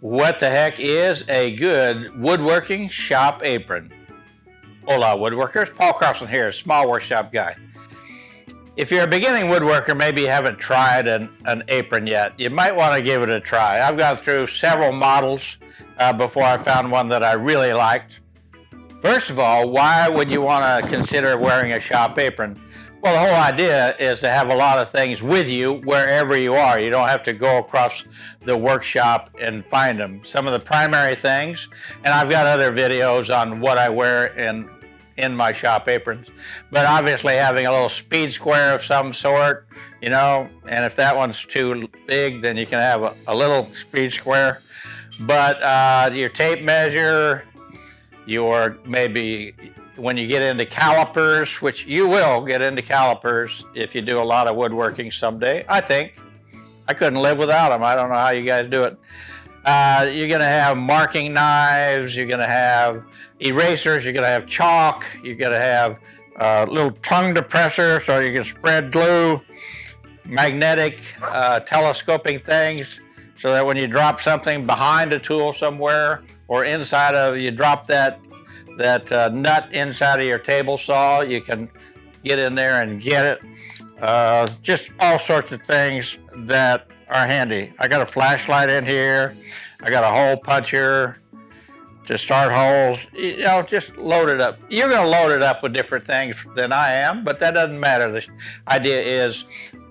What the heck is a good woodworking shop apron? Hola woodworkers, Paul Carlson here, small workshop guy. If you're a beginning woodworker, maybe you haven't tried an, an apron yet, you might want to give it a try. I've gone through several models uh, before I found one that I really liked. First of all, why would you want to consider wearing a shop apron? Well, the whole idea is to have a lot of things with you wherever you are. You don't have to go across the workshop and find them. Some of the primary things, and I've got other videos on what I wear in, in my shop aprons, but obviously having a little speed square of some sort, you know, and if that one's too big, then you can have a, a little speed square. But uh, your tape measure, your maybe when you get into calipers, which you will get into calipers if you do a lot of woodworking someday, I think. I couldn't live without them. I don't know how you guys do it. Uh, you're going to have marking knives, you're going to have erasers, you're going to have chalk, you're going to have uh, little tongue depressor so you can spread glue, magnetic uh, telescoping things so that when you drop something behind a tool somewhere or inside of, you drop that that uh, nut inside of your table saw. You can get in there and get it. Uh, just all sorts of things that are handy. I got a flashlight in here. I got a hole puncher to start holes. You know, just load it up. You're going to load it up with different things than I am, but that doesn't matter. The idea is,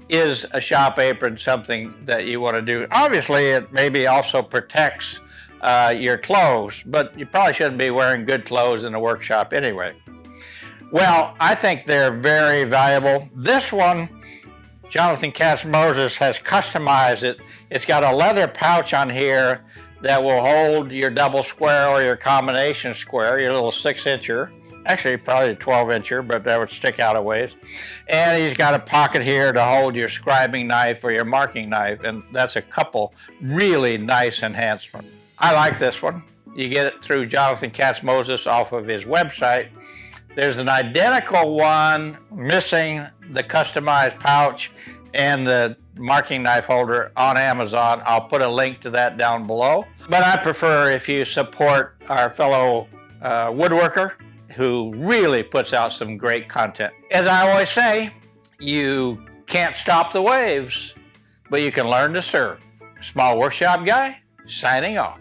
is a shop apron something that you want to do? Obviously, it maybe also protects uh, your clothes, but you probably shouldn't be wearing good clothes in a workshop anyway. Well, I think they're very valuable. This one, Jonathan Katz Moses has customized it. It's got a leather pouch on here that will hold your double square or your combination square, your little six incher. Actually, probably a 12 incher, but that would stick out a ways. And he's got a pocket here to hold your scribing knife or your marking knife, and that's a couple really nice enhancements. I like this one. You get it through Jonathan Katz Moses off of his website. There's an identical one missing the customized pouch and the marking knife holder on Amazon. I'll put a link to that down below. But I prefer if you support our fellow uh, woodworker who really puts out some great content. As I always say, you can't stop the waves, but you can learn to surf. Small Workshop Guy, signing off.